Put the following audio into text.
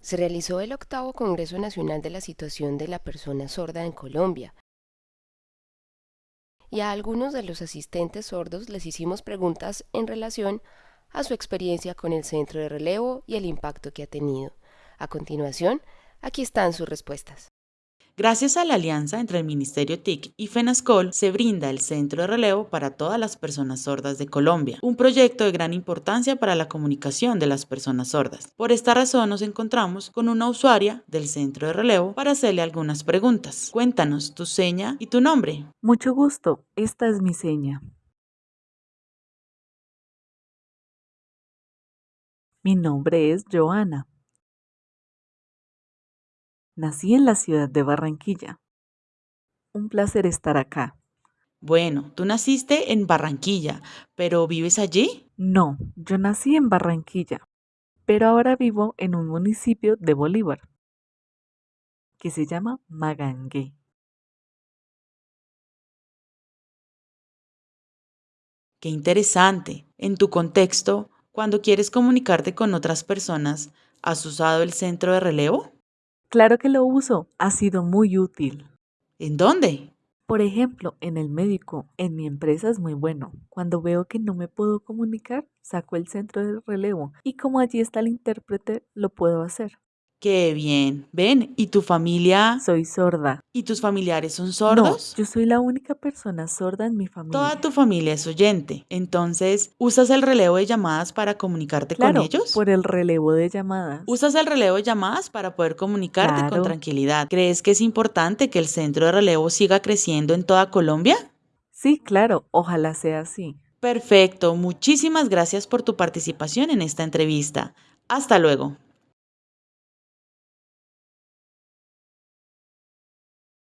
se realizó el octavo Congreso Nacional de la Situación de la Persona Sorda en Colombia. Y a algunos de los asistentes sordos les hicimos preguntas en relación a su experiencia con el centro de relevo y el impacto que ha tenido. A continuación, aquí están sus respuestas. Gracias a la alianza entre el Ministerio TIC y FENASCOL, se brinda el Centro de Relevo para todas las personas sordas de Colombia, un proyecto de gran importancia para la comunicación de las personas sordas. Por esta razón nos encontramos con una usuaria del Centro de Relevo para hacerle algunas preguntas. Cuéntanos tu seña y tu nombre. Mucho gusto, esta es mi seña. Mi nombre es Joana. Nací en la ciudad de Barranquilla. Un placer estar acá. Bueno, tú naciste en Barranquilla, pero ¿vives allí? No, yo nací en Barranquilla, pero ahora vivo en un municipio de Bolívar, que se llama Magangué. Qué interesante. En tu contexto, cuando quieres comunicarte con otras personas, ¿has usado el centro de relevo? Claro que lo uso, ha sido muy útil. ¿En dónde? Por ejemplo, en el médico, en mi empresa es muy bueno. Cuando veo que no me puedo comunicar, saco el centro de relevo y como allí está el intérprete, lo puedo hacer. Qué bien. Ven, ¿y tu familia? Soy sorda. ¿Y tus familiares son sordos? No, yo soy la única persona sorda en mi familia. Toda tu familia es oyente. Entonces, ¿usas el relevo de llamadas para comunicarte claro, con ellos? por el relevo de llamadas. ¿Usas el relevo de llamadas para poder comunicarte Claro. con tranquilidad? ¿Crees que es importante que el centro de relevo siga creciendo en toda Colombia? Sí, claro, ojalá sea así. Perfecto. Muchísimas gracias por tu participación en esta entrevista. Hasta luego.